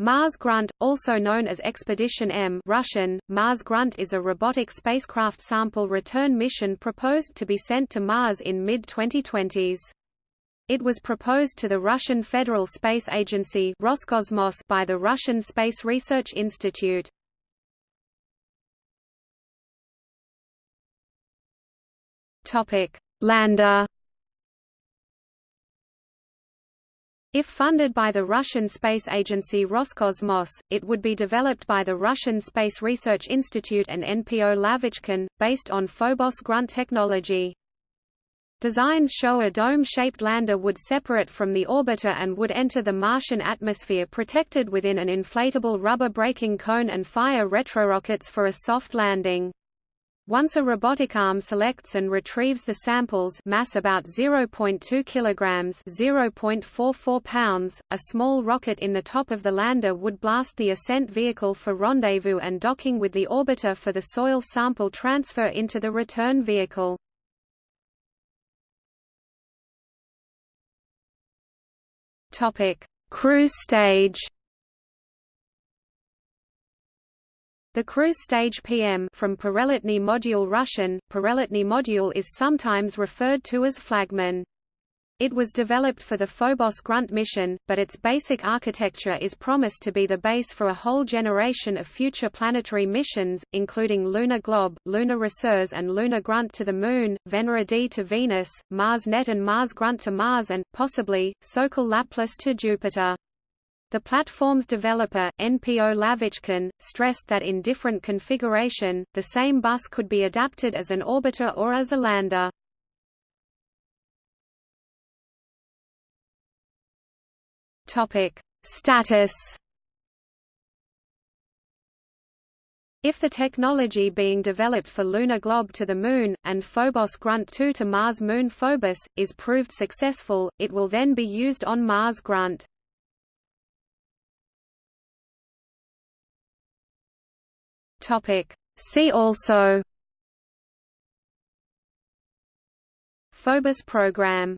Mars Grunt, also known as Expedition M Russian, Mars Grunt is a robotic spacecraft sample return mission proposed to be sent to Mars in mid-2020s. It was proposed to the Russian Federal Space Agency Roscosmos by the Russian Space Research Institute. Lander If funded by the Russian space agency Roscosmos, it would be developed by the Russian Space Research Institute and NPO Lavochkin, based on Phobos grunt technology. Designs show a dome-shaped lander would separate from the orbiter and would enter the Martian atmosphere protected within an inflatable rubber braking cone and fire retrorockets for a soft landing. Once a robotic arm selects and retrieves the samples mass about 0.2 kilograms 0.44 pounds, a small rocket in the top of the lander would blast the ascent vehicle for rendezvous and docking with the orbiter for the soil sample transfer into the return vehicle. Topic: Cruise stage The cruise stage PM from Pereletny Module Russian, Pereletny Module is sometimes referred to as flagman. It was developed for the Phobos Grunt mission, but its basic architecture is promised to be the base for a whole generation of future planetary missions, including Luna Glob, Luna Resurs and Luna Grunt to the Moon, Venera D to Venus, Mars Net and Mars Grunt to Mars and, possibly, Sokol Laplace to Jupiter. The platform's developer, NPO Lavochkin, stressed that in different configuration, the same bus could be adapted as an orbiter or as a lander. Status If the technology being developed for Luna Glob to the Moon, and Phobos Grunt 2 to Mars Moon Phobos, is proved successful, it will then be used on Mars Grunt. Topic. See also Phobos program